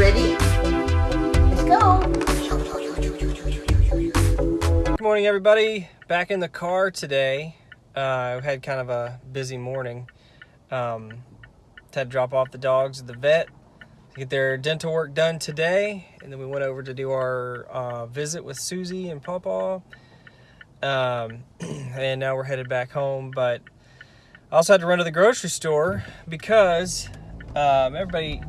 ready? Let's go. Good morning, everybody. Back in the car today. Uh, we had kind of a busy morning. Um, had to drop off the dogs at the vet to get their dental work done today. And then we went over to do our uh, visit with Susie and Papa. Um, and now we're headed back home. But I also had to run to the grocery store because um, everybody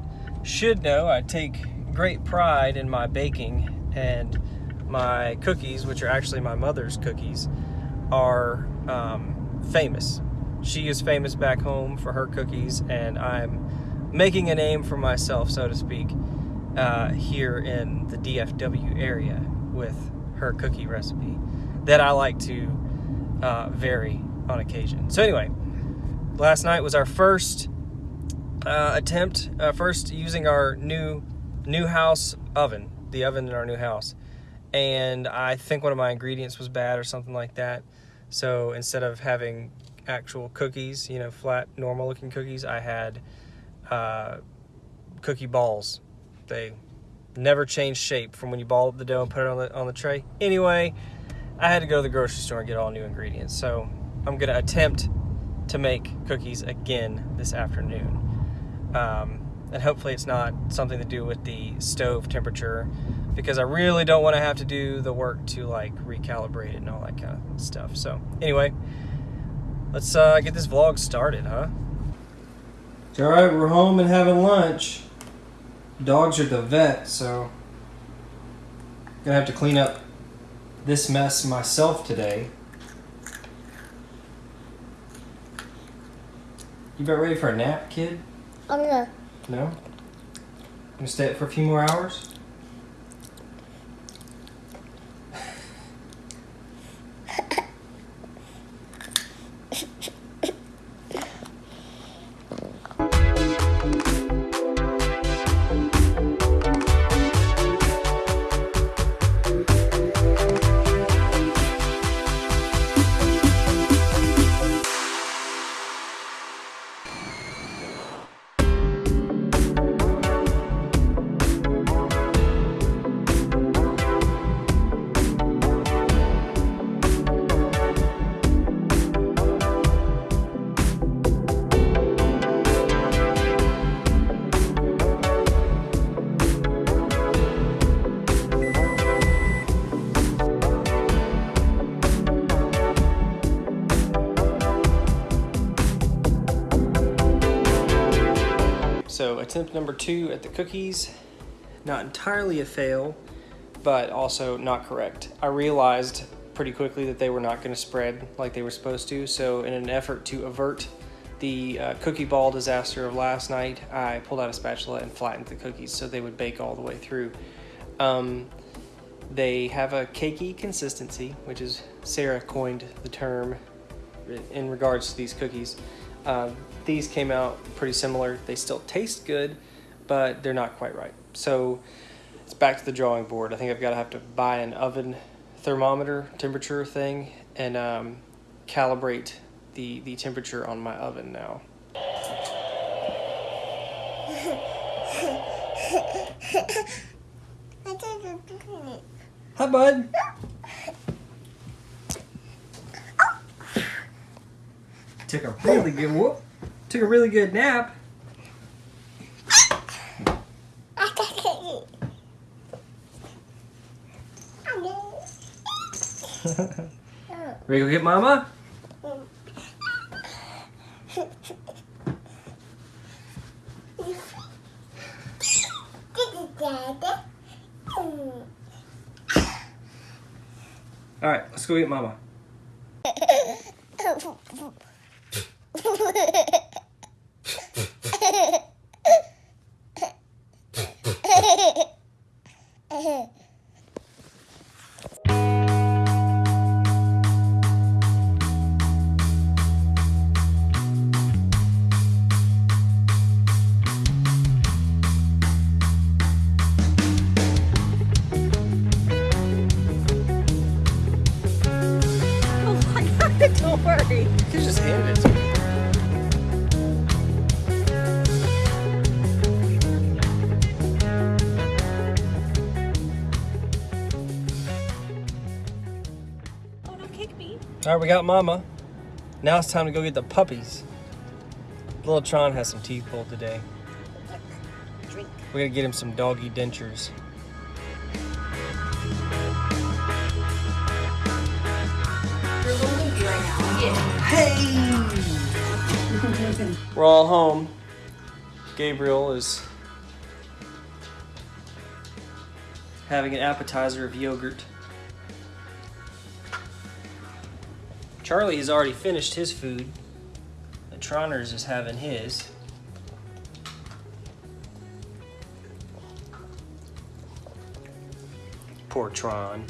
should know I take great pride in my baking and my cookies, which are actually my mother's cookies, are um, famous. She is famous back home for her cookies, and I'm making a name for myself, so to speak, uh, here in the DFW area with her cookie recipe that I like to uh, vary on occasion. So anyway, last night was our first uh, attempt, uh, first using our new new house oven, the oven in our new house and I think one of my ingredients was bad or something like that. So instead of having actual cookies, you know, flat, normal looking cookies, I had uh, cookie balls. They never change shape from when you ball up the dough and put it on the, on the tray. Anyway, I had to go to the grocery store and get all new ingredients. So I'm gonna attempt to make cookies again this afternoon. Um, and hopefully it's not something to do with the stove temperature because I really don't want to have to do the work to like recalibrate it and all that kind of stuff. So anyway, let's uh, get this vlog started, huh? All right, we're home and having lunch. Dogs are the vet, so gonna have to clean up this mess myself today. You about ready for a nap, kid? I'm gonna. No? Gonna stay up for a few more hours? So attempt number two at the cookies, not entirely a fail, but also not correct. I realized pretty quickly that they were not going to spread like they were supposed to. So in an effort to avert the uh, cookie ball disaster of last night, I pulled out a spatula and flattened the cookies so they would bake all the way through. Um, they have a cakey consistency, which is Sarah coined the term in regards to these cookies. Uh, these came out pretty similar. They still taste good, but they're not quite right. So it's back to the drawing board. I think I've got to have to buy an oven thermometer temperature thing and um, calibrate the, the temperature on my oven now. Hi, bud. Took a really good whoop. Took a really good nap. Ready to go get mama? All right, let's go get mama. ハハハハ。All right, we got Mama. Now it's time to go get the puppies. Little Tron has some teeth pulled today. Drink. We gotta get him some doggy dentures. You're a little loopy right now. Yeah. Hey! We're all home. Gabriel is having an appetizer of yogurt. Charlie has already finished his food. The Troners is having his. Poor Tron.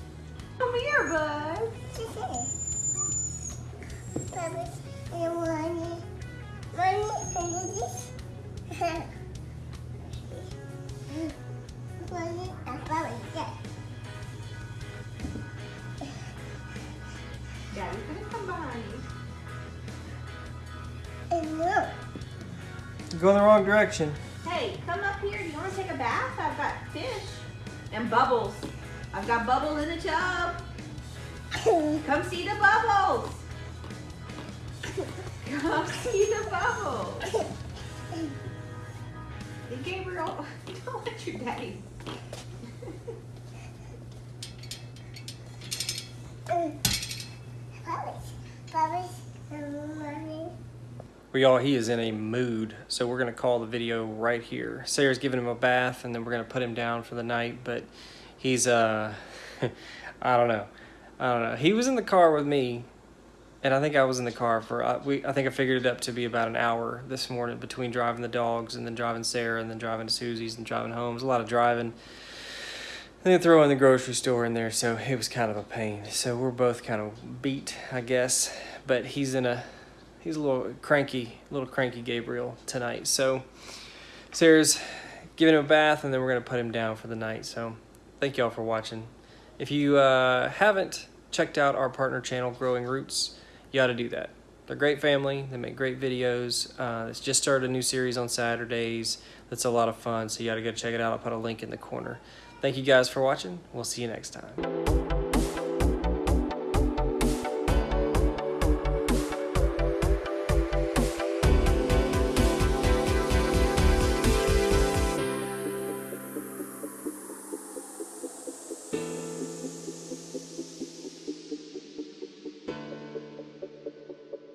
Going the wrong direction. Hey, come up here. Do you want to take a bath? I've got fish and bubbles. I've got bubbles in the tub. Come see the bubbles. Come see the bubbles. Hey, Gabriel, don't let your daddy. Well, y'all, he is in a mood, so we're gonna call the video right here. Sarah's giving him a bath, and then we're gonna put him down for the night. But he's, uh, I don't know, I don't know. He was in the car with me, and I think I was in the car for. Uh, we, I think I figured it up to be about an hour this morning between driving the dogs and then driving Sarah and then driving to Susie's and driving home. It a lot of driving. And then throw in the grocery store in there, so it was kind of a pain. So we're both kind of beat, I guess. But he's in a he's a little cranky, little cranky Gabriel tonight. So Sarah's giving him a bath, and then we're gonna put him down for the night. So thank y'all for watching. If you uh, haven't checked out our partner channel, Growing Roots, you ought to do that. They're a great family. They make great videos. Uh, it's just started a new series on Saturdays. That's a lot of fun. So you got to go check it out. I'll put a link in the corner. Thank you guys for watching. We'll see you next time.